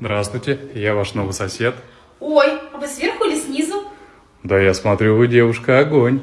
Здравствуйте, я ваш новый сосед. Ой, а вы сверху или снизу? Да я смотрю, вы девушка огонь.